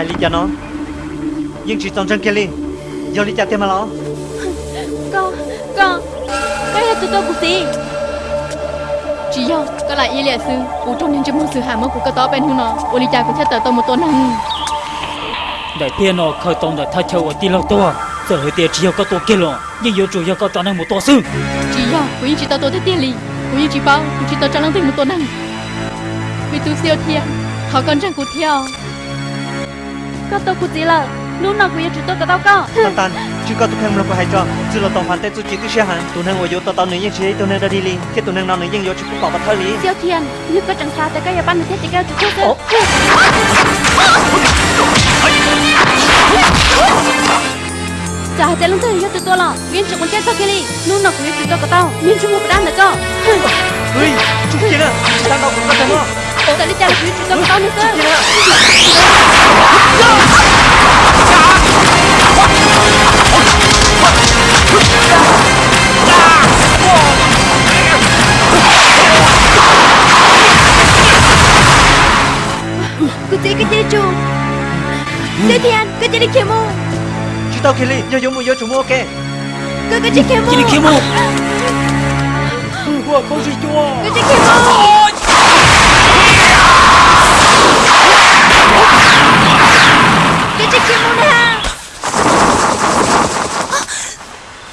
hai lý cho nó? Nhưng chỉ trong chân kia đi do lý cho tiền mà lo. Con con cái là tụi tôi của gì chỉ do có lại y lệ sư u trong những chấm sự hàm của cái đó bên hông nó u lý cha của thế tờ tôi một tuần năng đại tiên nó khởi tông đã thay theo ở tiền lâu to giờ hơi tiền chỉ có tổ kia rồi nhưng yếu chủ yếu có cho nên một tổ sư. Chỉ do của chỉ tao tôi thế tiền lì. Của chỉ bao của chỉ tao cho năng tiền một tuần năng vì tu siêu thiên họ còn chẳng của theo có tôi của gì là lúc nào cũng chỉ tôi cái tao có. Tan tan chỉ có em lo có hay cho. Chỉ là tổng phản tế tụi chỉ cái xe hàng. Tụi em ngồi vô tao tao nữ nhân chế tụi em đã đi liền. Khi tụi em nào nữ nhân vô chỉ cũng bảo vật thôi lý. Siêu thiên như có chẳng sao tới cái nhà ban thế thì cái chủ tôi chả chạy lung thời cho tụi tôi là viên chủ con chết sao kia đi. Lúc nào cũng chỉ tôi cái tao. Viên chủ một đám nữa cơ ơi chủ kia nè đang đâu cũng có đâu Tại đi chào quý chúng ta nữa cơ Cứ tí cái gì chú Thế thì anh, cứ chỉ đi kia mù Chú tao kia đi, vô vô mua vô chủ mua ok Cứ cái chỉ kia mù Chỉ đi kia mù Ủa, không gì chua Cứ chỉ kia mù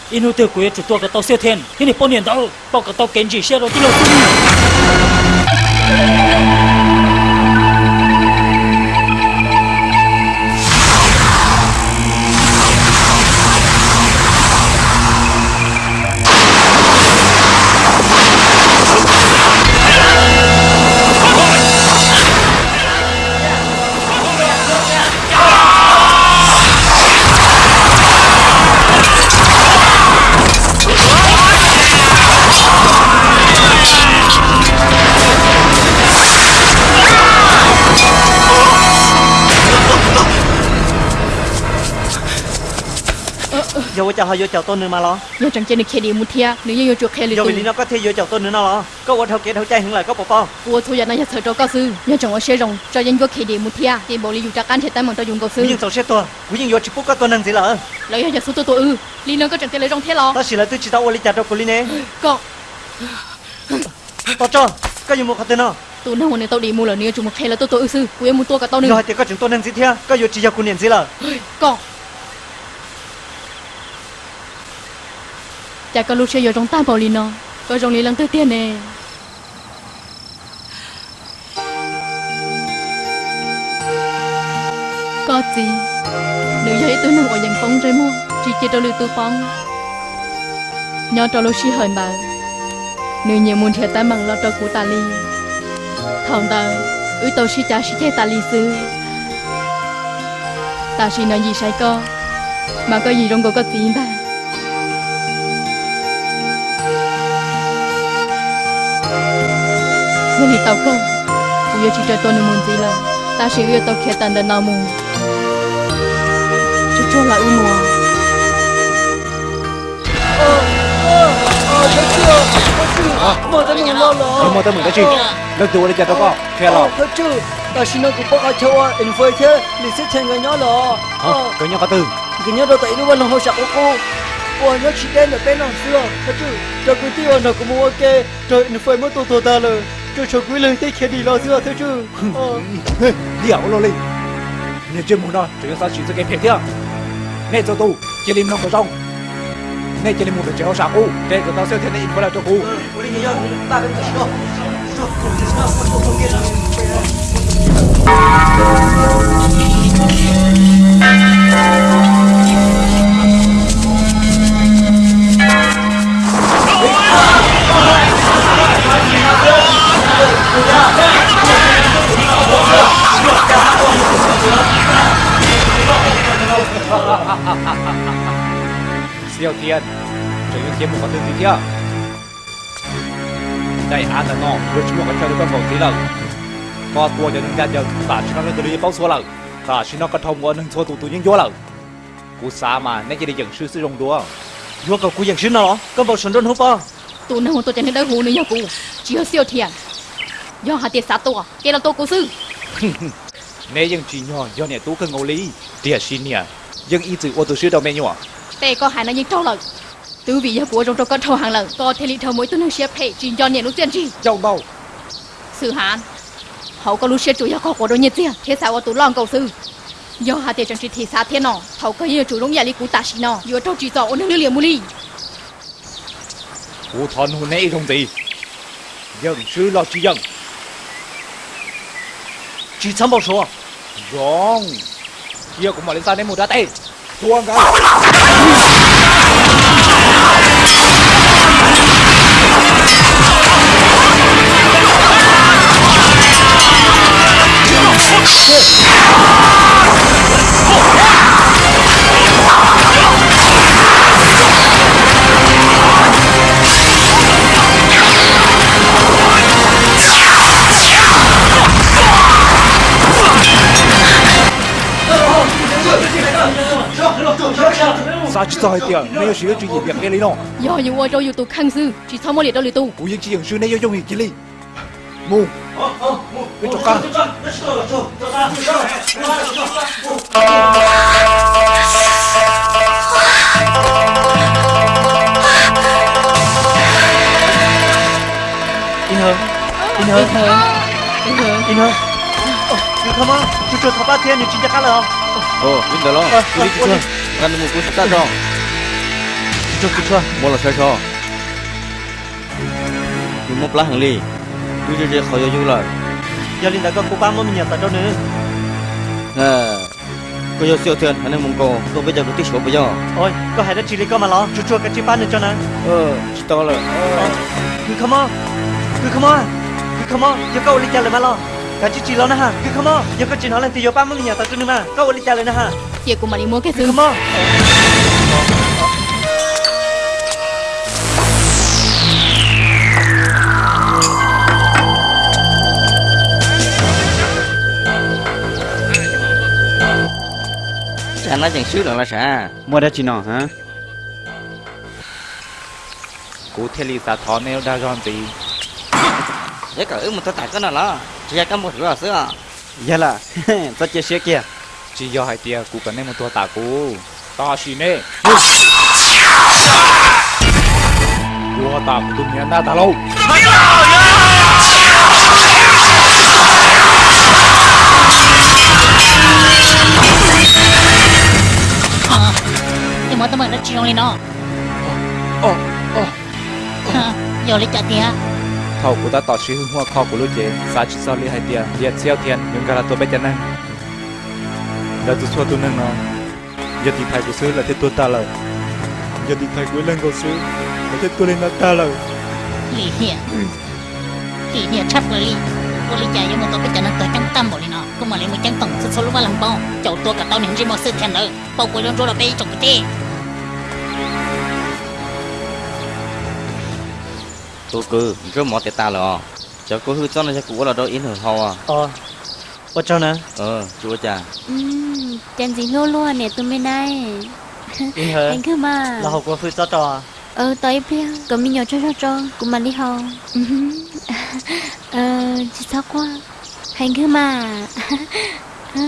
inu tiêu quý, chủ tua cả tàu siêu thiên. Thế này bao nhiêu đâu bao cả tàu kén chỉ xe rồi tí lâu vô chào họ vô chào tôi nữa mà lo vô chẳng chơi được kia đi một thia nếu như vô chuột kia vô vì nó có thể vô chào tôi nữa nó lo có qua thâu kia thâu chay hứng lại có bỏ bao wo thu nhận là sợ cho cao sư nhớ chẳng có xe rồng cho dân vô kia đi một thia thì bộ lý dù chắc ăn thì tay bằng cho dùng cao sư nhưng tàu xe tôi quý nhưng vô chỉ bút có tôi năng gì là lấy giờ số tôi tôi ư. Lý nó có chẳng tiền lấy rong thế lo ta chỉ là tôi chỉ tao oli chặt đâu của lý nè. Có tao cho cái gì một cái tên nào tôi hôm nay tao đi mua là nếu chúng một khe là tôi tôi ư sư quý em mua tôi cả tao nữa rồi thì có chúng tôi năng gì thế có vô chỉ cho của niệm gì là có chả có lúc xe vô trong tay bảo lý nó có trong lý lần tư tiên nè. Có gì? Nữ giới tôi nằm ở dành phong rơi mua chỉ chỉ cho lưu tư phong nhớ cho lúc xí hờn bà. Nữ nhiều muốn thiệt tay bằng lo cho của ta li thằng ta ưu tàu xí chả xí thế ta li sư ta xí nói gì sai co mà có gì trong cô có tiền ta người thì tao không bây giờ chỉ cho tôi nên muốn gì là ta sẽ yêu tao khẽ tàn đến nào mù Chú cho là ưu mùa mà ta mừng lo lo mà ta mừng cái gì đang tuổi đi chặt đâu có khe lo thật chứ ta xin nó cũng bắt ai chơi à in phơi thế lịch sử thành người nhỏ lo cái nhỏ có từ cái nhỏ đâu tại nó vẫn hồi sạc của cô ủa nó chỉ đen ở bên nào xưa thật chứ cho cứ tiêu nó cũng mua ok rồi in phải mất tổ tổ ta rồi cho cho quý lời tới khi đi lo xưa thật chứ. Điểu lo lên. Nên chưa muốn nói chỉ sao chỉ cái phiền thế nên cho tu chỉ lim nó có trong. Nên chỉ lim một cái chéo sạc u. Để cái tao sẽ thế này có là cho cu của lý nhớ ta cái gì đó siêu thiên Trở có thiên một con tương gì thế Đại án là nó vừa chúng một cái chơi được con gì lần có tua cho nên ra giờ ta chỉ nó từ đi bao số lần ta chỉ nó có thông qua nên số tù tù những vô lần cú xa mà nên chỉ đi dẫn sư sư rong đùa vô cầu cú dẫn sư nào? Đó Con bao sẵn đơn hút bao tụi nó tôi chẳng thấy hú nữa nhau cụ chỉ siêu thiền do hạt tiền sát tôi cái là tôi cố sư. Nếu dân chỉ nhỏ do nhà tú cần ngô lý. Địa xin nhà dân y từ ô tô sư đầu mẹ nhỏ? Tê có hai nó như trâu lợn. Tứ vị gia của trong trong con trâu hàng lợn có thể lý thờ mỗi tuần hàng xếp thể chỉ do nhẹ lúc tiền gì châu bao sư hàn hậu có lúc xếp chủ yếu có của đôi nhiệt tiền thế sao ở tủ lòng cầu sư? Do hà tiền trong chỉ thị xã thiên nọ hậu có nhiều chủ động nhà lý cú tạ xí nọ. Yếu trâu chỉ rõ ôn nước liền mua ly Cụ thọ hồi nãy không tì? Dân sư lo chi dân? Chị à? vâng. chăm bảo số Giòn Giờ cũng mà lên ta đến một đá tay. Tuông cả. Tê Thua cái Sao chỉ sao tiền Nếu sử dụng chuyện gì việc cái lý nó do những ô trâu yếu tố khang sư chỉ sau mỗi 不错不错，摸了车车，有么不拉行李，有这这好要有了。要领那个古巴么明年咋着呢？哎，ก็ยังเสียวเทียนอันนี้มึงก็ตัวไปจากกูที่ชัวไปยังโอ้ยก็ให้ได้จีริก็มาล้อจุดชัวกันจีบ้านเนี่ยจ้านะเออชิดต่อเลยคือขโมยคือขโมยคือขโมยยังก็อุลิจันเลยมาล้อ cả chị chị lo nè ha cứ không mơ giờ có chị nói lên thì giờ ba mươi nhà tao cho nên mà câu đi trả lời nè ha chị cũng mà đi mua cái thứ không mơ Chả nói chẳng sứ là sao? Mua đã chỉ nó hả? Cụ thế lý xa thó nếu đa giòn gì Thế cả ước một tao tải cái nào đó. Chỉ cái một rửa sữa. Dạ là, tao chia sẻ kia. Chỉ do hai tia cụ cần nên một tua tả cụ Ta xin nè tả nhận đa tả lâu mỗi tấm mình đã chiều lên Giolino Ồ, ồ, ồ. Giờ lấy chạy tiền. Thầu của ta tỏ chí hương hoa kho của lũ chế Xa chí sao lý hai tiền, tiền xeo tiền Nhưng gà là tôi bách chân năng. Đã tôi xua tôi năng nó Giờ thì thầy của sư là thế tôi ta lời Giờ thì thầy của lên của sư Là thế tôi lên là ta lời Lý Hiền, Lý Hiền chắc là lý Cô lý chạy nhưng mà tôi bách chân năng tới trắng tâm bỏ lý nó. Cô mà lấy một trắng tổng Sư số lúc mà làm bao Chậu tôi cả tao những gì mà sư thiền nữa Bao cuối đơn rồi là bê chồng cái tê tôi cứ cứ mỏ tệ ta lò cho cô hư cho nó sẽ cũ là đôi in hở hoa à. ờ. Ô cho nè ờ chúa cha ừ, chân gì luôn luôn nè tụi mình này. Anh cứ mà. Là học qua hư cho trò ờ tới phía có mình nhỏ cho cho cho cũng mà đi học ừ. ờ chỉ sao quá? Anh cứ mà. Ờ.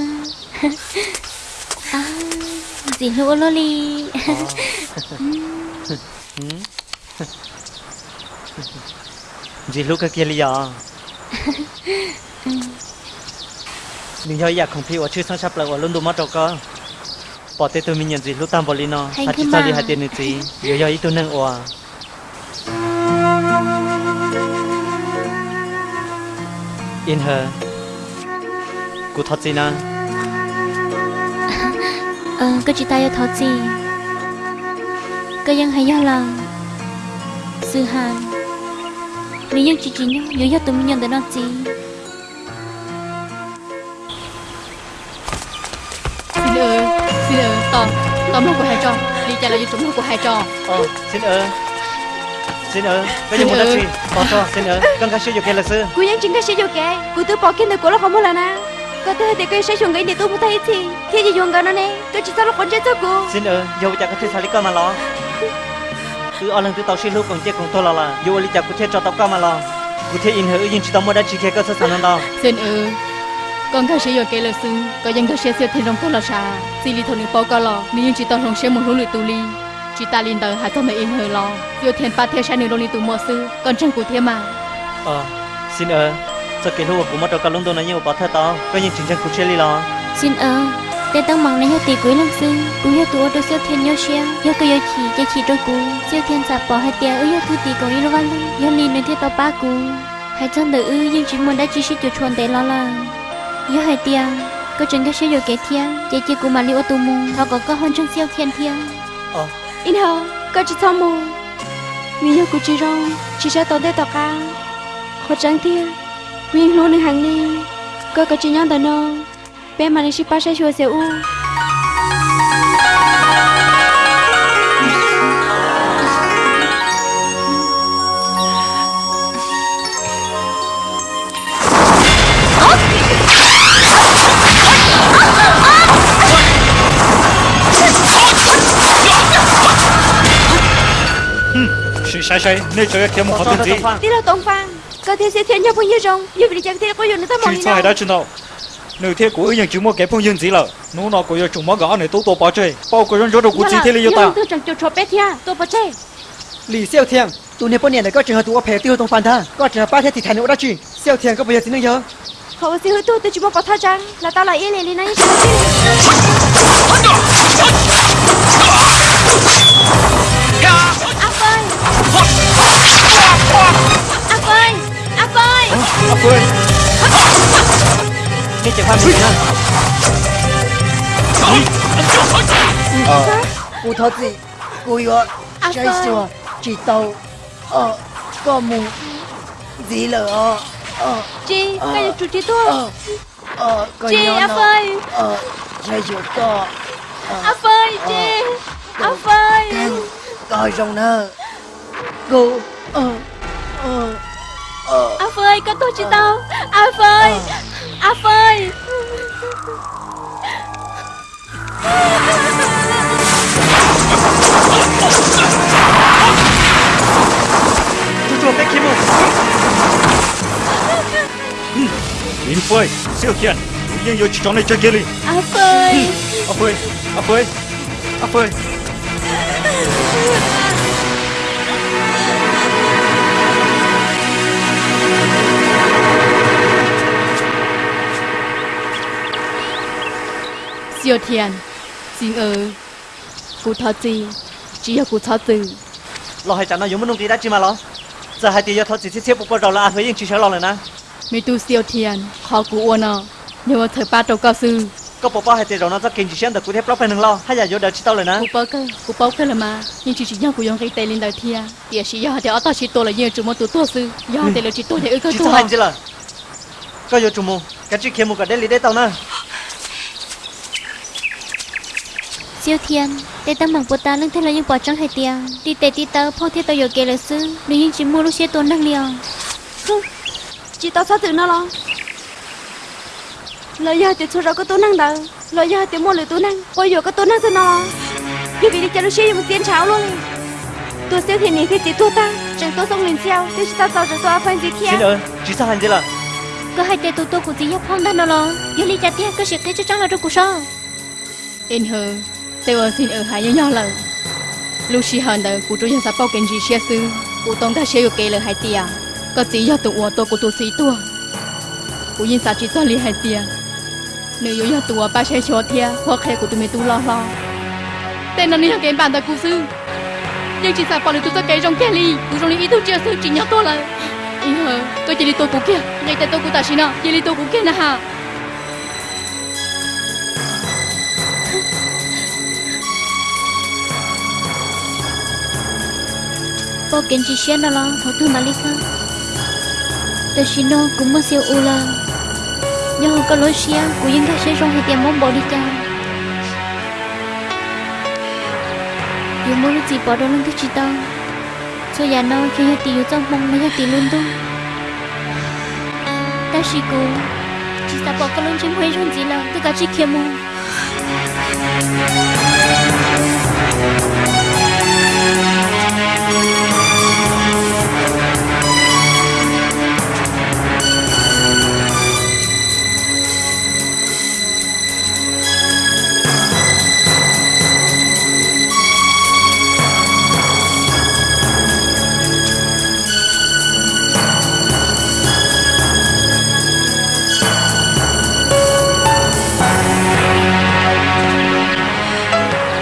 À, gì luôn luôn đi gì lúc cái kia lý do. Mình hơi giặc không phi ở chưa sang sắp lại ở luôn đồ mất đâu cơ. Bỏ tê tôi mình nhận gì lúc tam bỏ lino hạt chỉ sao đi hạt tiền được gì giờ giờ ít tôi nâng ủa. In her. Cú thoát gì na ờ cái chị ta yêu thật gì? Cái dân hay do là sư hàn. 민영 지진요 여여도 민영 내놨지 xin ơi, xin ơi. tôm tôm lóc của hai trò, đi trả lại cho tôm lóc của hai trò. ờ xin ơi, xin ơi. bây giờ muốn đặt chuyện bỏ cho xin ơi. con khai sử dụng cái là sư. Cú nhân chứng khai sử dụng cái cô tự bỏ cái này của nó không muốn là na. Có thể thì cái sẽ dùng cái này tôi muốn thấy thì thì gì dùng cái nó nè. Tôi chỉ sao nó còn trái cho cô. Xin ơn dầu chả có thể xài lý con mà lo cứ ở lần thứ tàu xin lúc còn chết còn thôi là là dù lý chặt cũng chết cho tàu cao mà lo cụ thể in hữu nhưng chỉ tàu mới đã chỉ khe cơ sở sản năng đâu xin ừ. Còn thơ sẽ giờ kể lời xưng có dân thơ sẽ sẽ thêm trong thôi là xa xin lý thổ nữ bao cao lo mình nhưng chỉ tàu không sẽ một hướng lưỡi tù ly chỉ ta liên đời hai cái mấy in hữu lo dù thêm ba theo sai nữ đôi lý tù mơ sư còn chân cụ thêm mà. Ờ xin ừ. Sao kiến hữu của mất đầu cả lông đồ này nhiều bỏ thơ to có những chính chân cụ chơi lý lo xin ừ cùng tôi cho lo chỉ chỉ cơ trong tôi chỉ tu chỉ đời lo đôi tu ờ cho lo để tao mong này tỷ quý lăng sư cú yêu tụi tôi siêu thiên nhau xia yêu cái yêu chỉ cho chỉ đôi cú siêu thiên sạp bỏ hai tia ư yêu thu tỷ còn yêu văn yêu lì nơi thiết tao ba cú hai chân tự ư nhưng chỉ muốn đã chỉ sĩ chuột chuồn để lo là yêu hai tia có chừng cái siêu kế thiên chỉ chỉ cú mà liu tụ mù họ có có hơn chân siêu thiên thiên. Ờ. In hờ có chỉ xong mù vì yêu của chị rong chị sẽ tao đây tao ca họ trắng thiên nguyên luônhàng đi có có chỉ nhau tao đi ship sẽ chùa sẽ u Sự sai sai, nên cho cái một khó tin gì? đi đâu tông phan có thể sẽ thiên nhau bao nhiêu rong yêu vì chẳng thể có dùng nữa tao mong Chỉ đi cho hay nào đã chân đâu nếu thế của những chúng mua cái phong nhân gì là nó nó có chúng mua gõ này tôi tôi bỏ chơi bao có dân chỗ đâu cũng chỉ thế là ta. tôi chẳng cho cho bé thia tôi bỏ chơi lì siêu thiêng. Tụi này bọn này có trường hợp tụi ở phe tiêu tông phản tha. Có trường hợp ba thế thì thành nữa đó chuyện siêu Thiên có bây giờ thì nó nhớ? Không siêu hư tôi tôi chúng mua bỏ tha chăng? Là tao là yên lì lì này. Ác ơi! Ác ơi! Ác ơi! Cái chìa khoa mình nha. Ờ. Cô thật gì? Cô yếu Trái sửa Chỉ tàu. Ờ Có mù. Gì lỡ Ờ Chị Cái gì chủ trí tôi Ờ Ờ Chị Áp ơi Ờ Trái sửa to. Áp ơi chị. Áp ơi Coi xong nơ. Cô Ờ Ờ ờ, áp ơi có tôi chị tao áp ơi áp ơi chú chuột cái kim Yên phơi, siêu thiện, nhưng yêu chỉ cho này chơi kia đi. áp ơi À phơi, à phơi, à phơi. Siêu thiền. Xin ơ Cụ thật Chi, Chỉ là cụ thật Tư. Lo hay chẳng nói dùng giống nông đi đã chứ mà lo. Giờ hai tiêu thật gì xếp xếp bộ rồi là à, thuế yên chỉ sẽ lo rồi nè. Mấy tu siêu thiền Khó Cú uôn nọ. Nếu mà thời ba đầu cao sư. Có bộ bao hai tiền rồi nó rất kinh chỉ xem được Cú thép lóc phải đường lo. Hay là vô đời chỉ tao rồi nè. Cụ bao cơ cụ bao cơ là mà. Nhưng chỉ chỉ nhau Cú dùng cái tay lên đời thia. Địa chỉ do thì ở tao chỉ tôi là nhiều chủ môn tụ tôi sư. Do ừ. thì là chỉ tôi thì ư cơ tôi chỉ sao hành chứ là. Có vô chủ môn cái chỉ kiếm một cái đấy lý đấy tao nè. Siêu thiên để tao mong của ta lưng thế là những bỏ trong hai tia. Đi tê đi tao phong thế tao yêu kế lời sư nếu như chỉ mua lúc xe tuần năng liều chỉ tao sao tự nó lo? Lời giờ thì số ra có tu năng đâu. Lời giờ thì mua lời tu năng bây giờ có tu năng sao nó? Giờ vì đi chơi lúc xe một tiền cháo luôn. Tôi siêu thiền này thì chỉ tu ta chẳng tôi xong liền treo thì chỉ tao giàu rồi tôi phải gì xin thiên ơi chỉ sao hành gì là? Có hai tê tụ tụ của gì phong đan đó lo. Yêu lý chặt tia có sự cái chắc chắn là trong cuộc sống. In tôi ở xin ở hai nhau nhau lần lúc chị hơn đời cụ tôi nhận sắp bao kinh gì xe sư cụ tôi ta xe kê lời hai tia có chỉ do tụ ua tôi của tôi sĩ tua. Cụ nhân sa chỉ cho li hai tia nếu yêu yêu tụ ba xe cho thia, hoặc khe của tôi mình tu lo lo. Tên nó nên học cái bàn đời cụ sư. Nhưng chỉ sa bỏ được tụi tôi cái trong kia li cụ trong li ý thức chưa sư chỉ nhau tôi là in hờ, tôi chỉ đi tôi cụ kia. Ngay tại tôi cụ ta xin nó chỉ đi tôi cụ kia nè ha bao kiến chỉ xuyên đó lo thấu thương mà lý khá tôi xin nó cũng mất siêu u là nhưng có lối xia của những cái xe trong thì tiền mong bỏ đi cha dù muốn lúc gì bỏ đó lên thứ chỉ tao cho già nó khi hết tiền trong mong mới hết tiền luôn đâu ta chỉ cố chỉ ta bỏ cái lối trên huế trong gì là tất cả chỉ kiếm mong.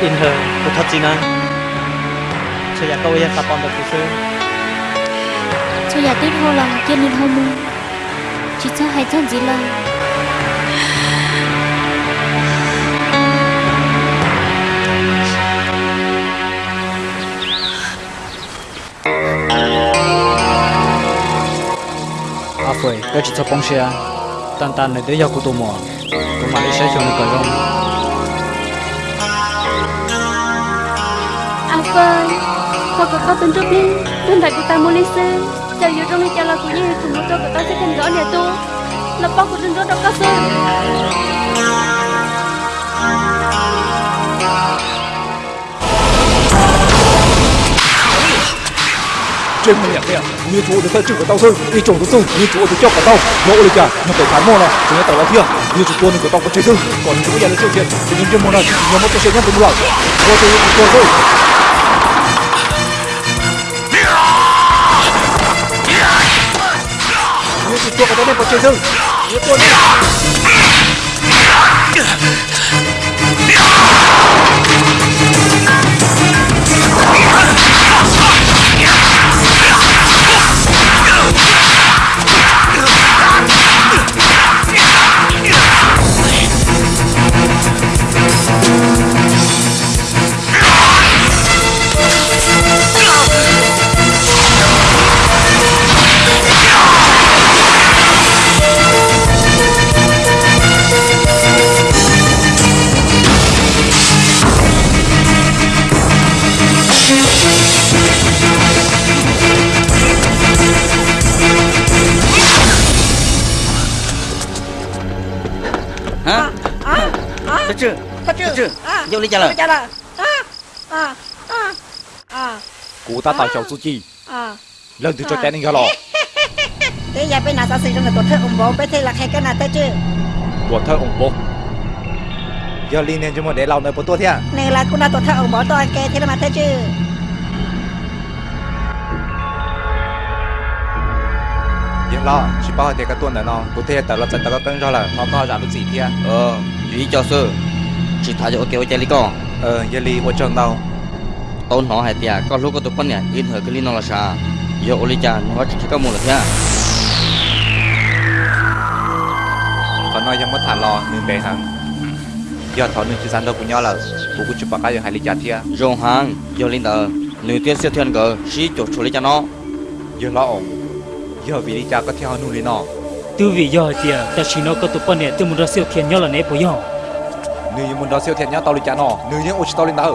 In hờ của thật gì nè cho nhà câu yên tập bọn được sư cho nhà tết hô là kia nên hô mưa chỉ cho hai chân gì là à phải cái chỉ cho bông xe tan tan này để giao của tôi mò. Tôi mà đi sẽ cho nó cởi rong à vâng. Họ có có tên trước đi? Tên đại của ta mua lý sư chào yêu trong đi chào là của như cùng một cho của ta sẽ thành rõ nè tu. Là bao của tên đó đâu có sư trên mình nhận nè như chú được tới chữ của tao thôi. Đi chỗ được sư như chú được cho của tao. Mẫu được cả nó phải phán mò này, chúng ta tao là thiêng như chỗ tuôn của tao có chơi sư còn chú bây giờ là chơi thiệt. Thì những chuyên môn này nhóm một cái chơi nhất từ một lần có thôi. Thuộc vào như đẹp của trời rừng có chơi vô lý trả lời. Trả lời. À à à à. Cụ ta tạo chậu su chi? À. Lần thứ cho tên anh lò. Thế giờ bên nào sao sinh ra là tổ thơ ủng hộ bên thế là hay cái nào thế chứ? Của thơ ủng hộ giờ liên nên cho một để lâu nơi bộ tua thế này là cũng là tổ thơ ủng hộ tôi kê thế là mà thế chứ? Giờ lo chỉ bao thì cái tuần này nó cụ thể tại là chân ta có cân cho là nó có giảm được gì thế ờ ý cho sư chỉ thả cho kêu chơi có ờ giờ li vô chân đâu tôn họ hai tia có lúc có tụi con nè yên hơi cái li nó là sa giờ ô li cha nó chỉ có một là thế à? còn nói ยัง mất thả lo nên bé hàng giờ thọ nên chỉ sẵn đâu của nhau là bố cũng chụp bạc cái giờ hai li cha thia. Rồi hàng giờ linh tờ nếu tiếc siêu thiên cờ chỉ chỗ chỗ li cha nó. Giờ lo ổng. Giờ vì li cha có theo nu li nó từ vì giờ thì ta chỉ nói có tụi con nè từ một ra siêu thiên nhau là nè bố nhau Nữ muốn đó siêu thiệt nhá tao đi chán nò Nữ như ôi tao lên đá hở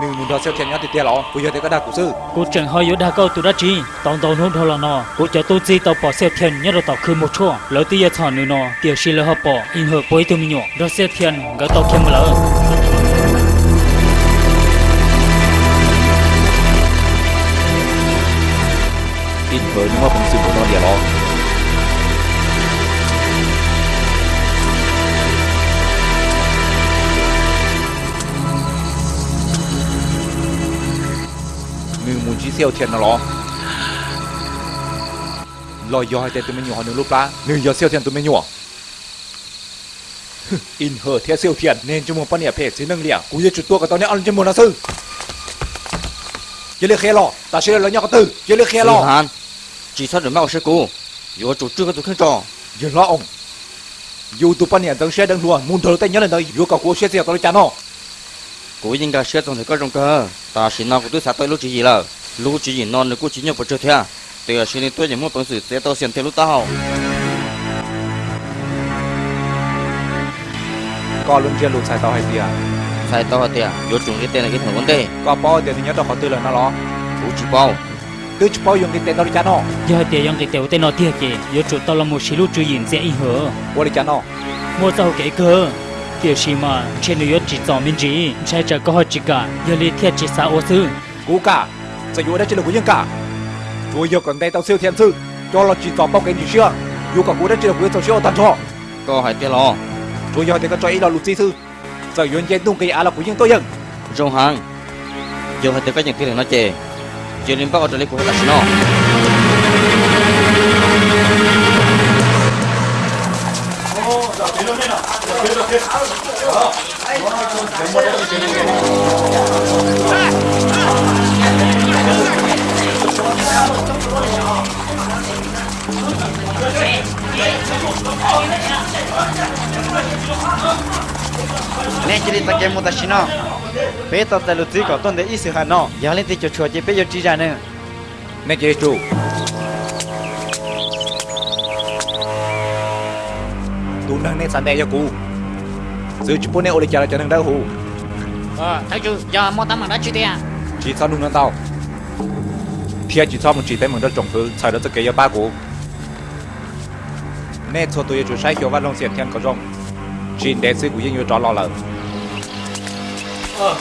Nữ muốn đó siêu thiệt nhá thì tiền lọ. Cô giờ thấy có đà cụ sư. Cô chẳng hơi yếu đa câu tụi đã chi? Tông tông hôn thôi là nò Cô cho tu chi tao bỏ siêu thiệt nhá rồi tao khư một chỗ. Lỡ tí giờ thỏ nữ nọ Tiểu xì lỡ hợp bỏ. In hợp bối tôi mình nhọ Đó siêu thiệt gỡ tao kiếm một lỡ. In hợp nhưng mà không sự của nó địa lọ. siêu thiệt nó lo. Lo do hay tụi mình nhỏ nữa lúc đó nửa giờ siêu thiệt tụi mình nhỏ in hờ thế siêu thiệt. Nên chúng mình phân nhẹ phê nâng lẻ. Cũng như chút tua cái tao nhé ăn trên mùa nó sư. Giờ lấy khe lò ta sẽ lấy nhau cái từ. Giờ lấy khe lò hàn. Chỉ sao mau sẽ cố giờ chủ trương cái tụi khăn tròn giờ lo ông. Tụi phân nhẹ tầng xe đang luôn muốn thở tay nhớ lên đây vừa cả cố xe xe tao chán nó cố nhìn cả xe tầng thì có trong cơ. Ta xin nào cũng tôi sẽ tới lúc gì là lúc chỉ gì non cô chỉ nhập vào chơi thế từ xin đi tôi chỉ muốn bằng sự sẽ tao xem theo lúc tao có luôn chưa lụt xài tao hay gì à? Sai tao hả tiệt giờ chúng cái tên là cái thằng vấn đề có bao giờ thì nhớ đâu có tư là nó lo cố chỉ bao? Tư chỉ bao dùng cái tên tao đi chán nó. Giờ tiệt yang cái tên nó tiệt kì giờ chủ tàu là một xí lúc chú nhìn in hở qua đi chán nó. Mua tàu cái cơ. Tiểu sĩ mà trên người chỉ tỏ mình chỉ sai trả có chỉ cả. Giờ li thiệt chỉ sao ô sư. Cú cả sẽ dù đây chỉ là của dân cả? Chúa giờ còn đây tao siêu thiên sư cho là chỉ tỏ bao cái gì chưa dù cả cú đây chỉ là của tao siêu tàn cho. Có hai tiệt lo. Chúa giờ thì có cho ý là lụt gì sư. Giờ yuan dân tung cái à là của dân tôi dân? Rong hàng giờ hai tiệt cái những này nó chè giờ đến bao giờ lấy của xin nó ô ta kiếm một ta xin nó bé tao tại lụt gì có tuần để ít sự hạt nó giờ lên thì cho chùa chỉ bé giờ chỉ ra nữa nè chị chủ tu nâng nên sẵn đe cho cụ giữ chụp bố nè ô lịch cho nâng đau hù ờ thầy chú giờ mua tấm bằng đó chưa tiền chỉ sao đúng nâng tao phía chỉ sao một chỉ tên mình đó trồng thứ xài đó tất cả ba cụ nè cho tôi chủ sai hiểu văn long xiển thiên có rong chỉ để sư cụ yên yêu cho lo lợn Ờ,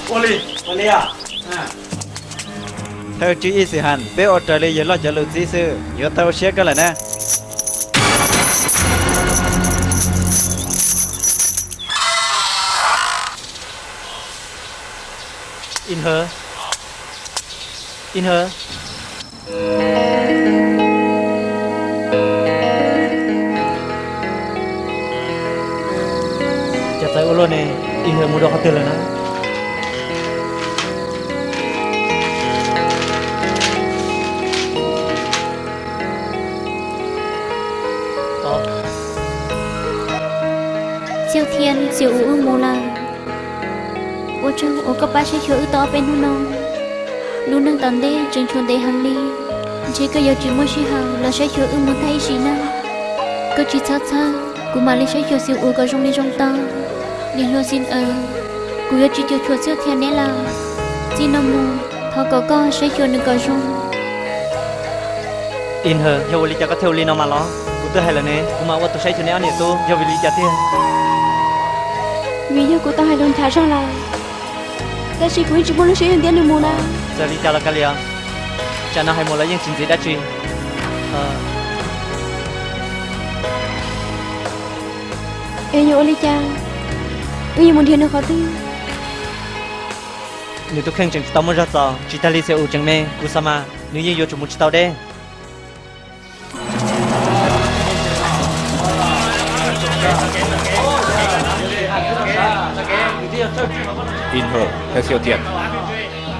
Thơ chú ý sự hành, bé ở trời lý dưới lo trả lực dĩ sư Nhớ thơ xe cái này nè In her. In her. Chả tới ô này In her mua đồ khá tư nè chân siêu ưu mù la ô chân ô cấp ba sẽ hiểu to bên hôn nông. Luôn nâng tầm đê chân chuồn đê hàng ly. Chỉ có yêu chỉ muốn chỉ hào, là sẽ hiểu muốn thay gì nào cứ chỉ thắt tha cú mà lên sẽ hiểu siêu ưu có trong đi trong ta liền lo xin ờ cú yêu chỉ chịu chuột siêu thiên nè là. Chỉ nông mù thọ có con sẽ hiểu được có trong in hờ theo lý cho có theo lý nó mà lo cú tôi hay là nè cú mà tôi sẽ cho nè anh tu do lý cho thiên vì giờ cô ta hay đón thả ra là ta chỉ quý chỉ muốn lấy tiền tiền được mua na giờ đi chào là cái liền cha nó hay mua lấy những chuyện gì đã chuyện ê ờ. nhớ lấy cha bây giờ muốn thiên nó khó tin. Nếu tôi khen chẳng tao mới ra tao chỉ ta lấy xe ủ chẳng mê. Cú sao mà nếu như vô chúng muốn chỉ tao đây 인후 헤세오티안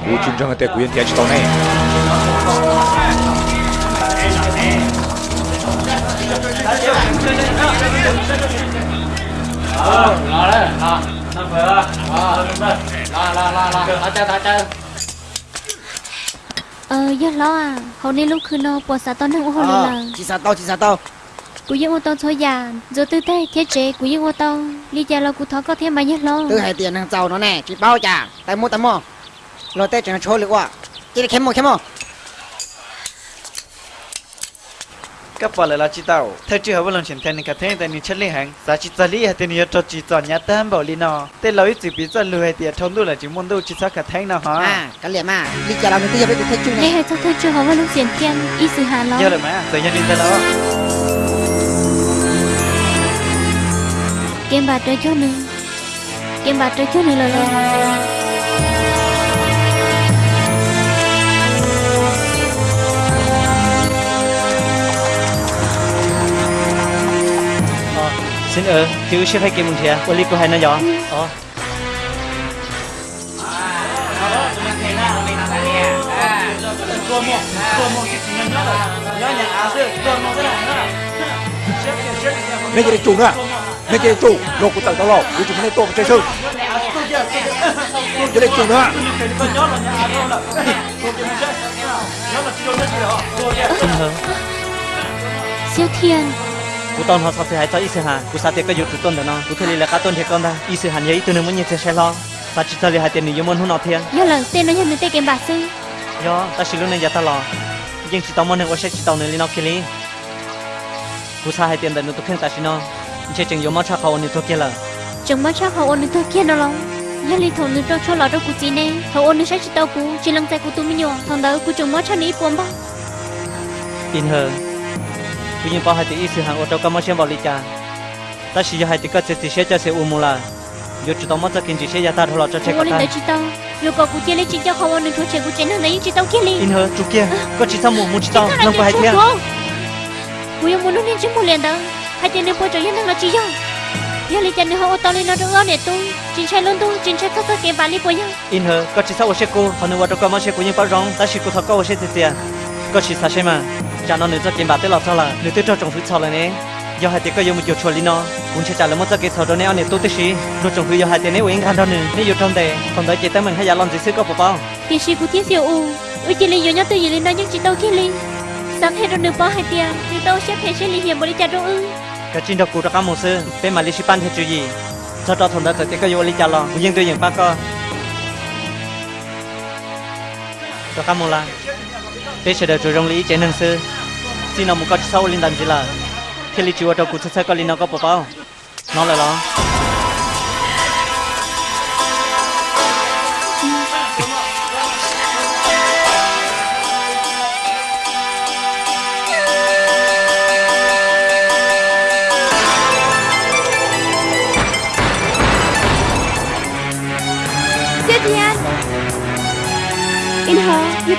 우준정은 때 구현 디아치 동네 ờ do lo à? Hôm nay lúc khứ nó bỏ xả tao nó cũng hồi ờ, là. chỉ xả tao chỉ xả tao cú dân ô tô thôi già giờ tư thế thiết chế cú dân ô tô đi già lo cú thọ có thêm mấy nhất lo tư hai tiền hàng giàu nó nè chỉ bao chả tay mua tay mua. Lo tết chẳng trôi được quá chỉ là kém mua kém mua. Các bà lại là chị tao thế chứ hợp lòng chuyển thành cả thế tại nên chất lý hàng giá trị giá lý hay tiền nhiều cho chỉ chọn nhà tam bảo lý nó tên lâu ít chỉ bị cho lười tiền trong tôi là chỉ muốn đủ chỉ sao cả thế nào hả? À cái liền mà. Đi chợ làm cái gì vậy thì thế chứ này thế chứ không lòng chuyển tiền ít sự hà lo giờ rồi mà giờ nhân đi tới đó. kem bà trời chút nữa kem bà trời chút nữa là lên ờ, xin ơn chứ sẽ phải kiếm mình thìa. Quên đi cô hay nói gió. Ừ. Ờ. Hãy subscribe cho kênh nên cái chủ lột của tầng tao lột vì chúng nên tổ chơi sư cho nên chủ nữa. Siêu thiên. Cú tôn họ sắp phải cho ít hà. Cú sao tiệc cái dục tôn đó nó. Cú khi là cá tôn thiệt con ta ít hà nhảy tôi nên muốn như thế sẽ lo ta chỉ cho hai tiền nhiều môn hôn nọ thiên nhiều lần tiền nó nhận được tiền kiếm bạc sư. Do ta xử lúc này giờ ta lo. Nhưng chỉ tao muốn nên có sẽ chỉ tao nên lên nó kia lý. Cú sao hai tiền đó nó tôi khen ta chỉ nó chế chừng giống mắt sắc hồn như thôi kia là. Chừng mắt sắc hồn như thôi kia nó lòng nhà lý thằng nữ trong cho lọ trong cuộc chiến này họ ôn sẽ chỉ tao cú chỉ lăng tay của tôi mới nhổ thằng đó của chừng mắt sắc ní buồn bao tin hờ. Cũng như bao hai tỷ sự hàng ô tô cam xem vào lý cha. Ta chỉ cho hai tỷ cái chỉ sẽ cho sẽ u mù là. Yo chỉ tao mất ra kinh chỉ sẽ gia ta thôi lọ cho check ta ôn nữ chỉ tao. Yo có cuộc chiến này chỉ cho không ôn nữ thôi check cuộc chiến này chỉ tao kia lý tin hờ chú kia. Có chỉ tao mù mù chỉ tao. Không phải kia Hãy subscribe cho kênh Ghiền Mì Gõ Để không bỏ lỡ những video hấp dẫn yêu muốn nó muốn hai tiền nên bôi trời yên đang là chỉ do giờ lý chân họ tao lên nó ngon để tu chính sai luôn tu chính sai các cái cái vali của nhau in hờ có chỉ sao sẽ cô họ nói tôi có mà sẽ cô nhưng bao rong. Ta chỉ cô thọ có sẽ tiền có chỉ sao sẽ mà. Cha nó nữa cho kiếm bạc tới lọt sao là nữa tới cho trồng thứ sao là nè. Do hai tiếng có dùng một chút li nó. Cũng sẽ trả lời một cái thầu đó nè anh tôi tới xí rồi trồng thứ do hai tiếng nếu uống gan đó nữa nếu dùng trong đề. Còn đợi chị tới mình hay giả làm gì xứ có bảo bao. Tiền sĩ của siêu u. Ui chỉ lý nhớ từ gì lên đó nhưng chỉ tao kia li sáng hết rồi nửa bao hai tiền thì tao sẽ phải sẽ lý hiểm bồi trả đâu ư cái chuyện đó cụ đã có một sư bên mà lịch sử ban thì chuyện gì cho cho thằng đó tới cái dùng lý trả lo nhưng tôi nhận bác co cho các một là bên sẽ được chủ động lý chế năng sư xin ông một cái sâu linh đàn gì là khi lý chúa đâu cụ sẽ có linh nó có bảo nó là lo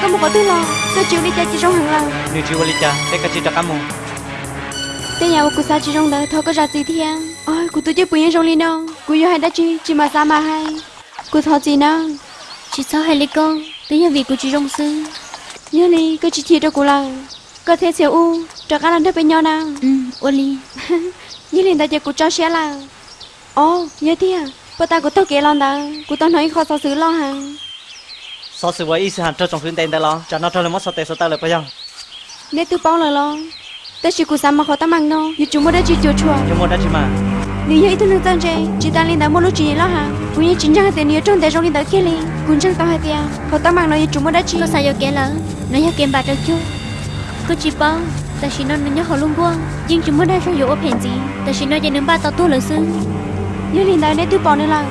có có Tôi chịu đi chơi chỉ trong hàng lần? Chuyện cho cam một Tên nhà của sao chỉ trong đời thôi có ra gì thì anh Ôi, của tôi chơi bùi trong ly đâu Của yêu hay đã chi, chỉ mà sao mà hay. Của thọ gì nào chỉ sao hay lý con tới giờ vì của chị trong sư Nhớ đi, cứ chỉ thiệt cho của lần Có thể xỉu u, cho các lần thấp bên nhau nào. Ừ ô li Như liền ta chơi của cho xe là Ồ, nhớ thì à? Bà ta của tôi kể lần đó Của tôi nói khó sao xử lo hả sau sự với ý sự hàn cho trong phương tên lo cho nó cho lên mất sao tệ sao tao lại bây giờ Nếu tôi bao lời lo. Tôi chỉ của sao mà khó ta mang đâu Như chúng mới đã chỉ chùa chùa nhưng mà đã chỉ mà. Nếu như tôi nâng tên chơi Chỉ ta lên đã mua lúc chỉ lo hả? Cũng như chính trang tiền nhớ trong tay trong lên đã kia lên Cũng chẳng tao hay tiền Khó ta mang nó như chúng mới đã chỉ. Có sao giờ kể lỡ. Nó giờ kèm bạc được chưa có chỉ bao ta chỉ nó nhớ họ luôn qua nhưng chúng mới đã cho dỗ phèn gì? Ta chỉ nó giờ nâng ba tao tu là sư Như liền đã nếu tôi bỏ nữa là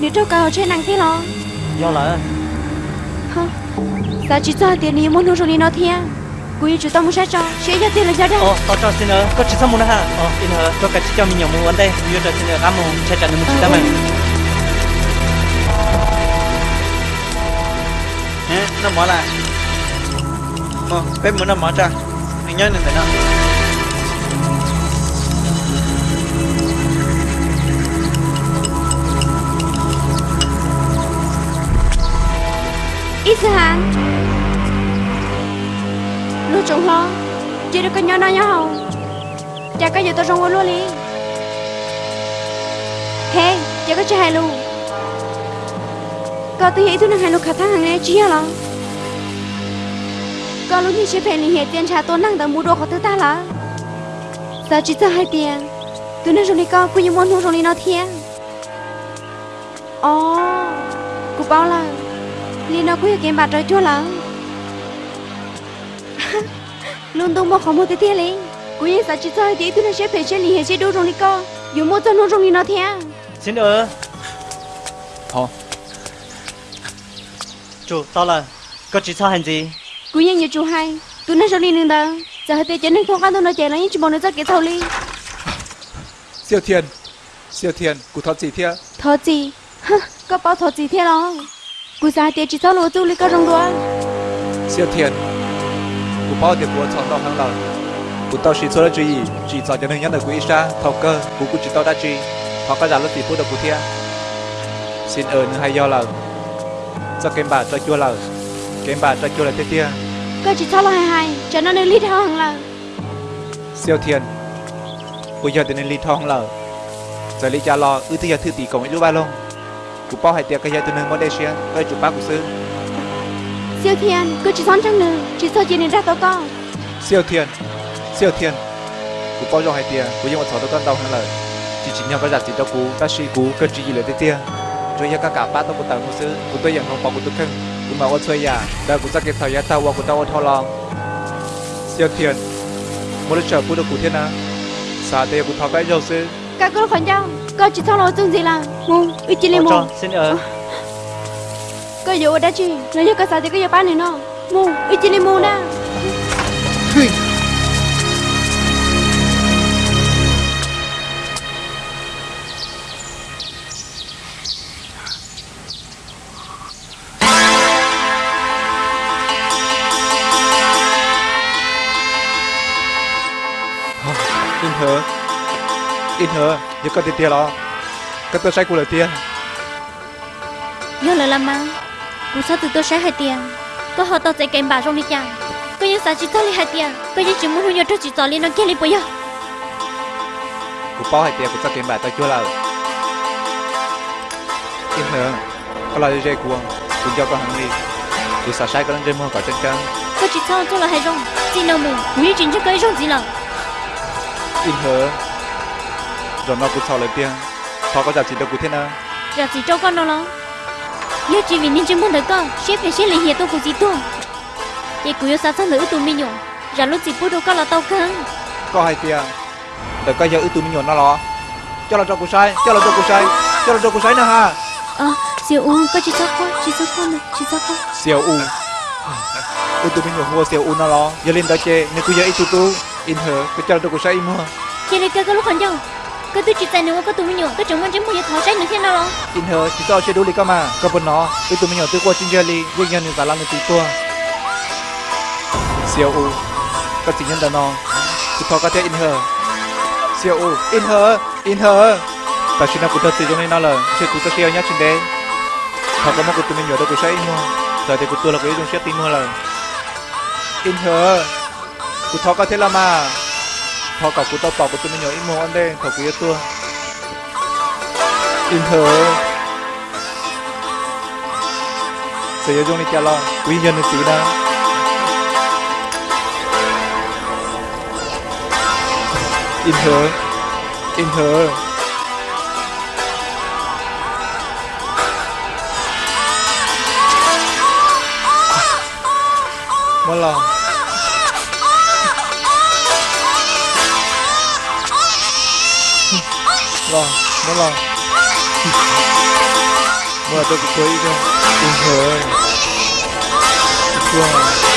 Nếu trâu cao trên năng thế lo. Do là Hả Sao chỉ cho tiền đi muốn nuôi nó thiệt Cũng như chúng ta muốn sát cho Sẽ cho tiền là sao đó. Ồ, tao cho xin ơ, có chỉ một nữa ha. Ồ, in hờ, cho cái chỉ cho mình nhiều vấn đề. Yêu cho xin ơ, cảm ơn, chạy chạy một chỉ tao mình. nè nó mở lại. Mà bên muốn nó mở ra mình nhớ nên thế nào Ít sao hàng Lúc trông lo Chỉ được cái nhỏ nó nhỏ không Chả có gì tôi trong luôn đi Hey, chả có chơi hay luôn Có tôi nghĩ tôi năng hay luôn khả thang hàng này chia lắm Có lúc như sẽ phải liên hệ tiền trả tôi năng đã mua đồ của tôi ta là Sao chỉ cho hai tiền Tôi năng rồi đi con, cũng như muốn mua rồi đi nó thiên Ồ, cô bảo là Lý nó cũng kiếm bạc rồi chua lắm Luôn tung một khẩu một tí thiên lý Cũng như sao chỉ cho tí tôi năng sẽ phải chơi liên hệ chế đồ rồi đi con. Dù mua cho nó rồi đi nó thiên Xin ơ. Hả? Chủ, tao là, có chỉ sao hành gì? Cũng như nhiều chú hay Tôi năng rồi đi nương đâu Giờ hai tí chế nên không ăn tôi nó chạy lấy chỉ bọn nó rất cái thầu lý. Siêu thiên. Siêu thiên cụ thoát gì thế Thọ gì Hả, có bao thọ gì thế đó Sao hai tí chỉ cho lúa tu lý có rong đua siêu thiên cụ bao tiền của chọn tao hàng lần cụ tao chỉ số là gì chỉ chọn cho nên nhắn được cụ isa thầu cơ. Cụ cụ chỉ tao đã chi. Họ có giả lúc tỷ phút được cụ thế xin ơn hay do là cho kem bà cho chua là kem bà cho chua là thế tia Có chỉ cho lo hai hai. Cho nó nên lý thao hàng là siêu thiên cụ giờ nên ly thong là giờ ly cha lo ư thứ giờ thư tỷ cộng với lúc ba lông cụ bao hai tiệc cái giờ từ nơi Malaysia cái chủ bác của sư. Siêu thiên Cứ chỉ son trăng nửa Chỉ cho chị nên ra tao con. Siêu thiên siêu thiên. Cụ bao cho hai tiệc cụ dùng một sáu con đầu hơn là chỉ chỉ nhau cái giả chỉ cho cụ ta suy cụ cái chỉ gì thế tia rồi giờ các cả ba tao cụ tao của sư cụ tôi nhận không bảo cụ tôi khưng. Cụ mà ôn chơi giả đã cụ ra cái thời gian tao qua cụ tao ôn thao lòng siêu thiên một lần chờ cụ được cụ thiên à. Sao đây cụ thao cái dầu sư. Các cô khoản nhau Có chỉ cho lo tương gì là Ngu Ý chỉ lên Ồ, mù. Xin ơ. Có dụ ở đây chi Nó như có sao thì có dụ bán này nó. Mù Ý chỉ lên mù nè hờ giờ có tiền tiền lo cái tôi sai của lời tiền nhớ lời làm mà cú sao từ tôi sẽ hai tiền? Có họ tao sẽ kèm bà trong đi chàng có những sao chỉ tao đi hai tiền? Có những chuyện muốn nhau cho chỉ tao lên nó kia đi bây giờ? Của bao hai tiền của cho tiền bài tao chưa là in hờ có là dây của cũng cho con hàng đi. Của sao sai có lên dây mua cả chân chân. Có chỉ tao cho là hai rong chỉ nào mù như chuyện cho cái rong gì là? In hờ rồi nó cũng sau lời tiền họ có giá trị đâu của thế nào giờ chỉ cho con nó lo nhớ chỉ vì nên chỉ muốn được con sẽ phải sẽ lấy hiện tôi của gì tôi. Vậy cũng yêu sao sao nữa tụi mình nhổ. Giờ lúc chỉ bút đâu có là tao căng có hai tiền. Để coi giờ ưu tú mình nhổn nó lo. Cho là cho của sai cho là cho của sai cho là cho của sai nữa ha. Ờ siêu u có chỉ sao con chỉ sao con nè chỉ sao con siêu u. Ưu tú mình nhổn mua siêu u nó lo. Giờ lên đó chê nếu cứ giờ ưu tú tú in hờ cái cho là cho của sai mua vậy là cái cái lúc còn đâu cái tôi chỉ tại nếu có tụi mình nhổ tôi chẳng muốn chém mua tháo trái nữa thế nào? Lo tin hờ chỉ cho chơi đủ lý cơ mà. Cơ bên nó. Ưu tụi mình nhổn tôi qua trên giờ li nguyên nhân giả lăng tụi tua. Siêu u, các chỉ nhân đàn nó chỉ thọ có thế in hờ. Siêu u, in hờ in hờ. Ta chỉ nào cũng thật sự cho nên nó là chơi cũng ta siêu nhá trên đấy họ có một cái tụi mình nhớ đâu cũng sẽ in mua giờ thì cũng tôi là cái dùng sẽ tin mua là in hờ. Cũng thọ có thế là mà thọ cả cú tao tỏ của tôi mình nhớ in ăn anh đây thọ của tôi in hờ sẽ dùng đi chả lo quý nhân được tí nào in thở in thở mất lòng lòng mất lòng mà tôi cũng quấy cho in hờ Wow.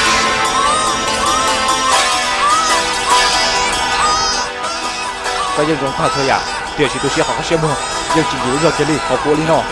cái dân rong thà thôi à tiền chỉ tôi sẽ học cái xe mua dân chỉ nhớ giờ cái gì học của lý nó